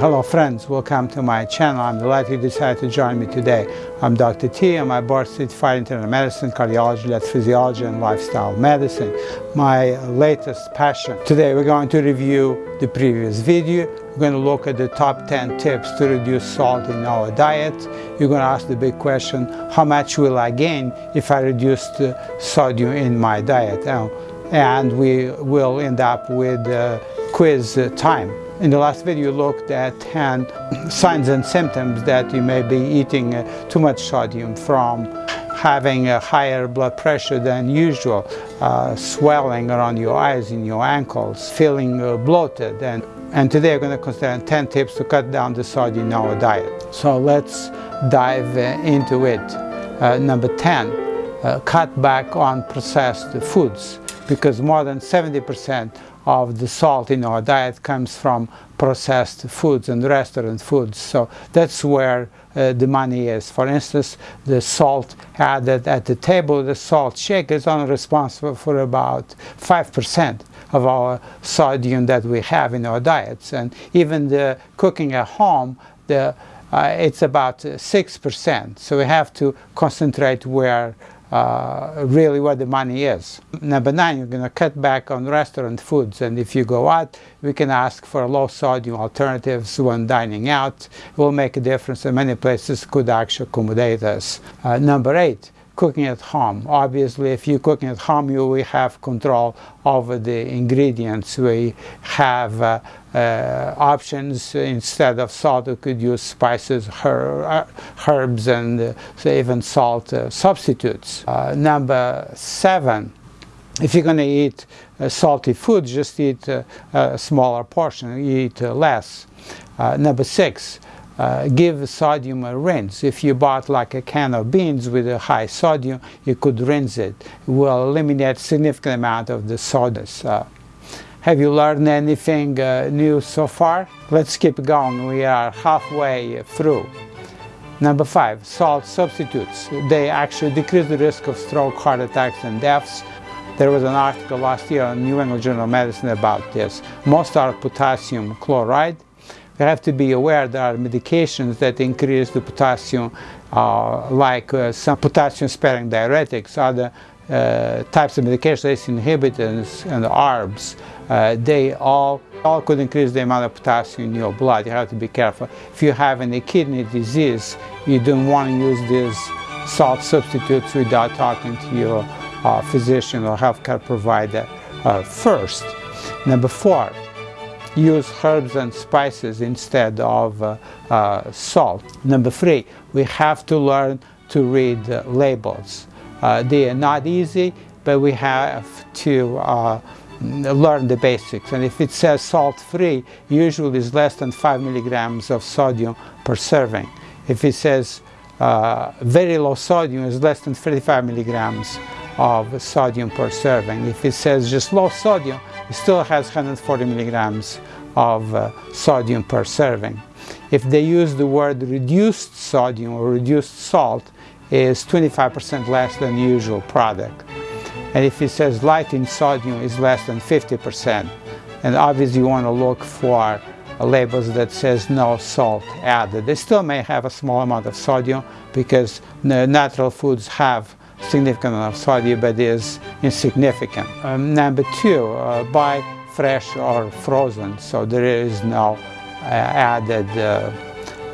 Hello friends, welcome to my channel. I'm delighted you decided to join me today. I'm Dr. T. I'm a board certified internal medicine, cardiology, electrophysiology, and lifestyle medicine. My latest passion. Today we're going to review the previous video. We're going to look at the top 10 tips to reduce salt in our diet. You're going to ask the big question, how much will I gain if I reduce the sodium in my diet? And we will end up with uh, quiz time. In the last video looked at 10 signs and symptoms that you may be eating uh, too much sodium from having a higher blood pressure than usual, uh, swelling around your eyes and your ankles, feeling uh, bloated. And, and today we're going to consider 10 tips to cut down the sodium in our diet. So let's dive uh, into it. Uh, number 10, uh, cut back on processed foods because more than 70% of the salt in our diet comes from processed foods and restaurant foods. So that's where uh, the money is. For instance, the salt added at the table, the salt shaker is only responsible for about 5% of our sodium that we have in our diets. And even the cooking at home, the, uh, it's about 6%. So we have to concentrate where uh, really where the money is. Number nine, you're going to cut back on restaurant foods, and if you go out, we can ask for low sodium alternatives when dining out. It will make a difference, and many places could actually accommodate us. Uh, number eight, cooking at home. Obviously, if you're cooking at home, you will have control over the ingredients. We have uh, uh, options instead of salt. we could use spices, her uh, herbs, and uh, even salt uh, substitutes. Uh, number seven. If you're going to eat salty food, just eat a smaller portion. Eat less. number six uh, give sodium a rinse. If you bought like a can of beans with a high sodium, you could rinse it. It will eliminate significant amount of the sodas. Uh, have you learned anything uh, new so far? Let's keep going. We are halfway through. Number five, salt substitutes. They actually decrease the risk of stroke, heart attacks, and deaths. There was an article last year in New England Journal of Medicine about this. Most are potassium chloride we have to be aware there are medications that increase the potassium, uh, like uh, some potassium-sparing diuretics, other uh, types of medications, ACE inhibitors and ARBs. Uh, they all, all could increase the amount of potassium in your blood. You have to be careful. If you have any kidney disease, you don't want to use these salt substitutes without talking to your uh, physician or healthcare provider uh, first. Number four, use herbs and spices instead of uh, uh, salt. Number three, we have to learn to read uh, labels. Uh, they are not easy, but we have to uh, learn the basics. And if it says salt-free, usually it's less than 5 milligrams of sodium per serving. If it says uh, very low sodium, it's less than 35 milligrams of sodium per serving. If it says just low sodium, still has 140 milligrams of uh, sodium per serving. If they use the word reduced sodium or reduced salt, is 25% less than usual product. And if it says light in sodium, is less than 50%. And obviously you want to look for labels that says no salt added. They still may have a small amount of sodium because natural foods have significant of sodium, but is insignificant. Um, number two, uh, buy fresh or frozen, so there is no uh, added uh,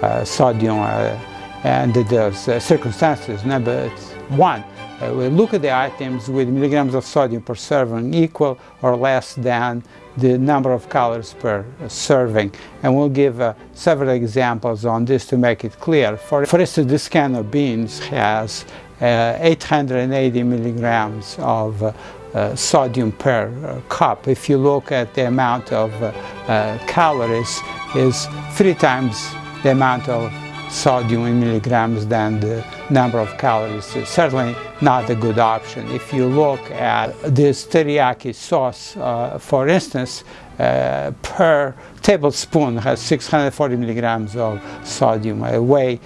uh, sodium uh, and those uh, circumstances. Number one, uh, we look at the items with milligrams of sodium per serving equal or less than the number of calories per serving. And we'll give uh, several examples on this to make it clear. For, for instance, this can of beans has uh, 880 milligrams of uh, uh, sodium per uh, cup. If you look at the amount of uh, calories, is three times the amount of sodium in milligrams than the number of calories. It's certainly not a good option. If you look at this teriyaki sauce, uh, for instance, uh, per tablespoon has 640 milligrams of sodium, uh, way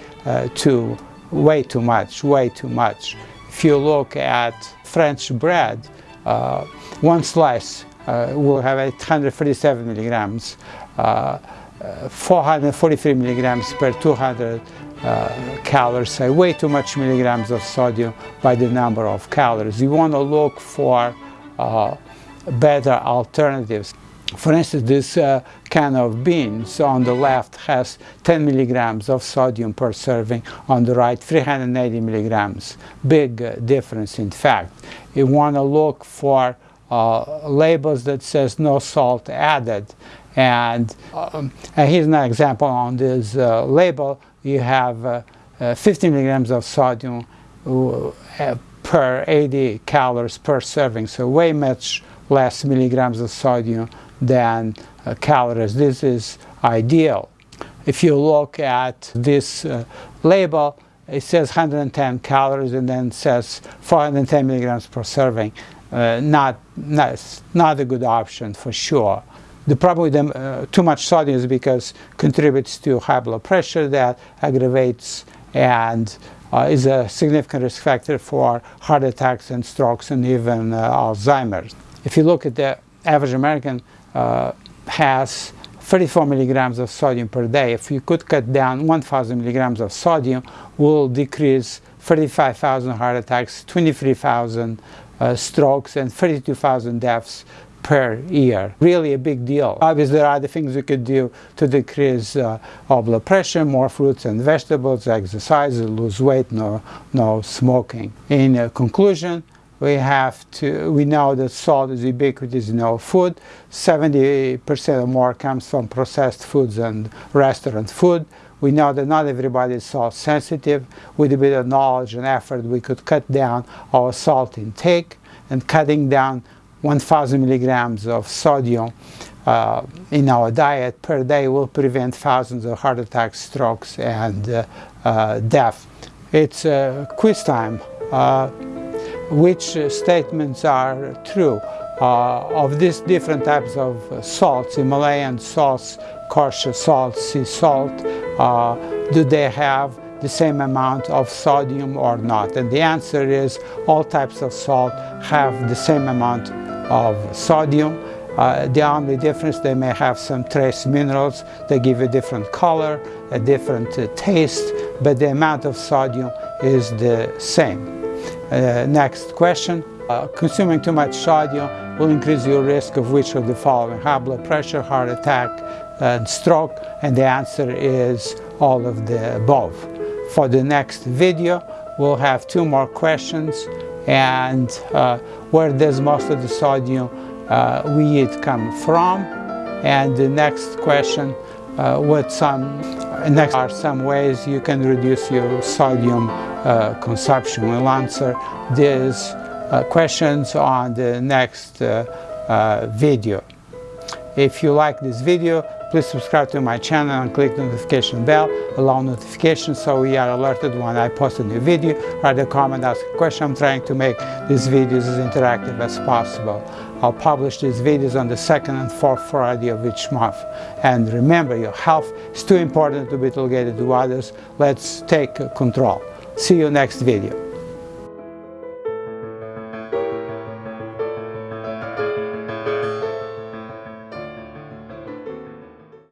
too way too much, way too much. If you look at French bread, uh, one slice uh, will have 837 milligrams. Uh, uh, 443 milligrams per 200 uh, calories, way too much milligrams of sodium by the number of calories. You want to look for uh, better alternatives. For instance, this can of beans on the left has 10 milligrams of sodium per serving, on the right 380 milligrams. Big uh, difference in fact. You want to look for uh, labels that says no salt added. And, um, and here's an example on this uh, label. You have uh, uh, 50 milligrams of sodium uh, per 80 calories per serving, so way much less milligrams of sodium than calories. This is ideal. If you look at this uh, label, it says 110 calories and then says 410 milligrams per serving. Uh, not, not, not a good option for sure. The problem with them, uh, too much sodium is because contributes to high blood pressure that aggravates and uh, is a significant risk factor for heart attacks and strokes and even uh, Alzheimer's. If you look at the average American uh, has 34 milligrams of sodium per day. If you could cut down 1,000 milligrams of sodium, will decrease 35,000 heart attacks, 23,000 uh, strokes, and 32,000 deaths per year. Really a big deal. Obviously, there are other things we could do to decrease uh, blood pressure, more fruits and vegetables, exercise, lose weight, no, no smoking. In uh, conclusion, we have to, we know that salt is ubiquitous in our food. 70% or more comes from processed foods and restaurant food. We know that not everybody is salt sensitive. With a bit of knowledge and effort, we could cut down our salt intake and cutting down 1,000 milligrams of sodium uh, in our diet per day will prevent thousands of heart attacks, strokes, and uh, uh, death. It's uh, quiz time. Uh, which uh, statements are true? of these different types of salts, Himalayan salts, kosher salt, sea salt, do they have the same amount of sodium or not? And the answer is all types of salt have the same amount of sodium. Uh, the only difference, they may have some trace minerals that give a different color, a different uh, taste, but the amount of sodium is the same. Uh, next question. Uh, consuming too much sodium will increase your risk of which of the following? High blood pressure, heart attack, and stroke, and the answer is all of the above. For the next video, we'll have two more questions and uh, where does most of the sodium uh, we eat come from and the next question uh, what some next are some ways you can reduce your sodium uh, consumption we'll answer these uh, questions on the next uh, video if you like this video Please subscribe to my channel and click the notification bell, allow notifications so we are alerted when I post a new video. Write a comment, ask a question. I'm trying to make these videos as interactive as possible. I'll publish these videos on the second and fourth Friday of each month. And remember, your health is too important to be delegated to others. Let's take control. See you next video.